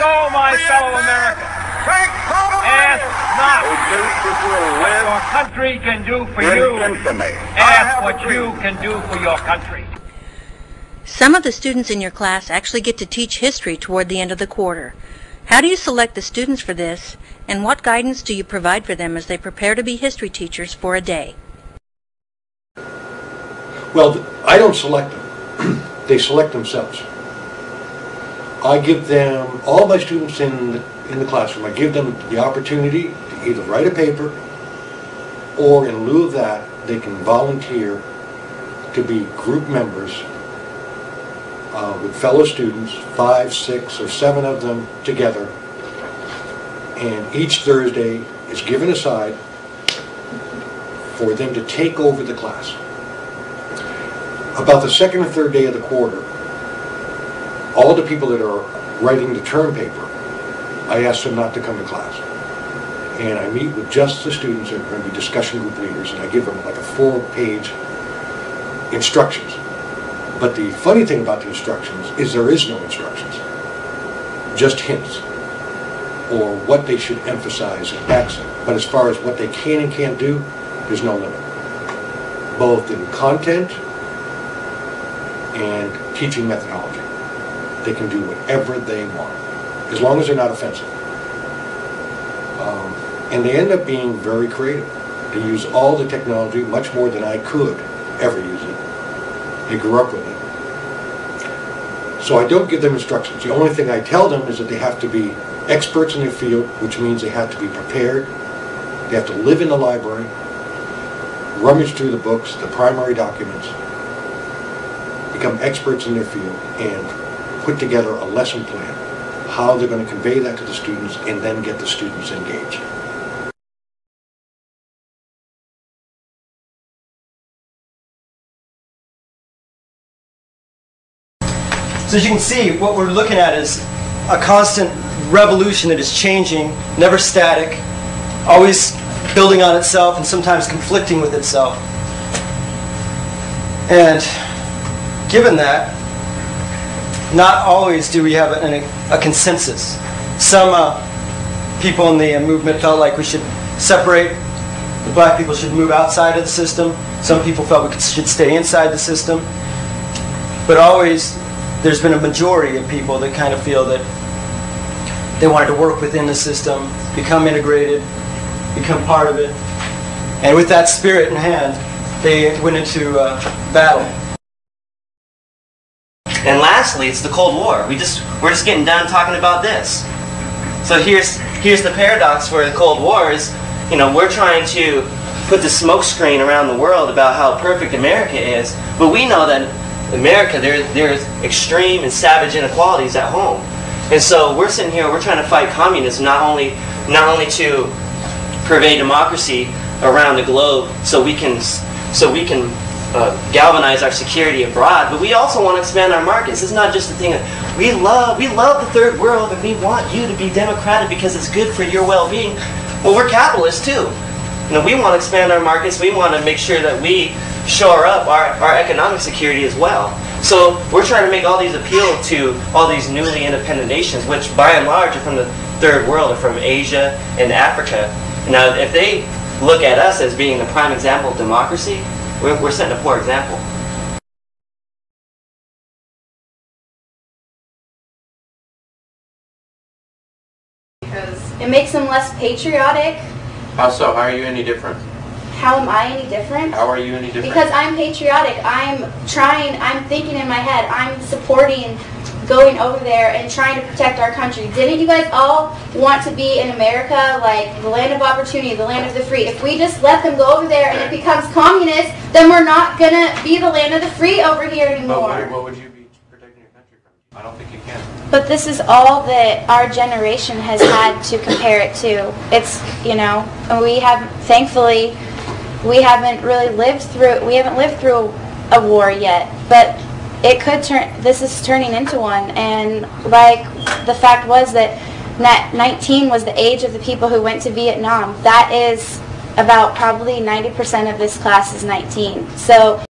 so, my fellow Americans, ask not what your country can do for you. Ask what you can do for your country. Some of the students in your class actually get to teach history toward the end of the quarter. How do you select the students for this, and what guidance do you provide for them as they prepare to be history teachers for a day? Well, I don't select them. they select themselves. I give them, all my students in, the- in the classroom, I give them the opportunity to either write a paper or in lieu of that, they can volunteer to be group members uh, with fellow students, five, six, or seven of them together. And each Thursday is given aside for them to take over the class. About the second or third day of the quarter, all the people that are writing the term paper, I ask them not to come to class. And I meet with just the students that are going to be discussion group leaders, and I give them like a four-page instructions. But the funny thing about the instructions is there is no instructions, just hints, or what they should emphasize and accent. But as far as what they can and can't do, there's no limit. Both in content and teaching methodology. They can do whatever they want, as long as they're not offensive. Um, and they end up being very creative. They use all the technology, much more than I could ever use it. They grew up with it. So I don't give them instructions. The only thing I tell them is that they have to be experts in their field, which means they have to be prepared. They have to live in the library, rummage through the books, the primary documents, become experts in their field, and put together a lesson plan, how they're going to convey that to the students, and then get the students engaged. So as you can see, what we're looking at is a constant revolution that is changing, never static, always building on itself and sometimes conflicting with itself. And given that, not always do we have an, a consensus. Some uh, people in the movement felt like we should separate, the black people should move outside of the system. Some people felt we should stay inside the system. But always, there's been a majority of people that kind of feel that they wanted to work within the system, become integrated, become part of it. And with that spirit in hand, they went into uh, battle. And lastly, it's the Cold War. We just we're just getting done talking about this. So here's here's the paradox for the Cold War is, you know, we're trying to put the smokescreen around the world about how perfect America is, but we know that America there there's extreme and savage inequalities at home. And so we're sitting here, we're trying to fight communism not only not only to pervade democracy around the globe so we can so we can uh, galvanize our security abroad, but we also want to expand our markets. It's not just a thing of we love we love the third world and we want you to be democratic because it's good for your well-being. Well, we're capitalists too. You know, we want to expand our markets. We want to make sure that we shore up our, our economic security as well. So we're trying to make all these appeal to all these newly independent nations, which by and large are from the third world, are from Asia and Africa. Now, if they look at us as being the prime example of democracy, we're, we're setting a poor example. Because it makes them less patriotic. How so? How are you any different? How am I any different? How are you any different? Because I'm patriotic. I'm trying, I'm thinking in my head, I'm supporting going over there and trying to protect our country. Didn't you guys all want to be in America, like the land of opportunity, the land of the free? If we just let them go over there and it becomes communist, then we're not going to be the land of the free over here But anymore. what, what would you be protecting your country from? I don't think you can. But this is all that our generation has had to compare it to. It's, you know, we have, thankfully, we haven't really lived through, we haven't lived through a war yet. But it could turn, this is turning into one. And like, the fact was that ni- 19 was the age of the people who went to Vietnam. That is about probably 90% of this class is 19. So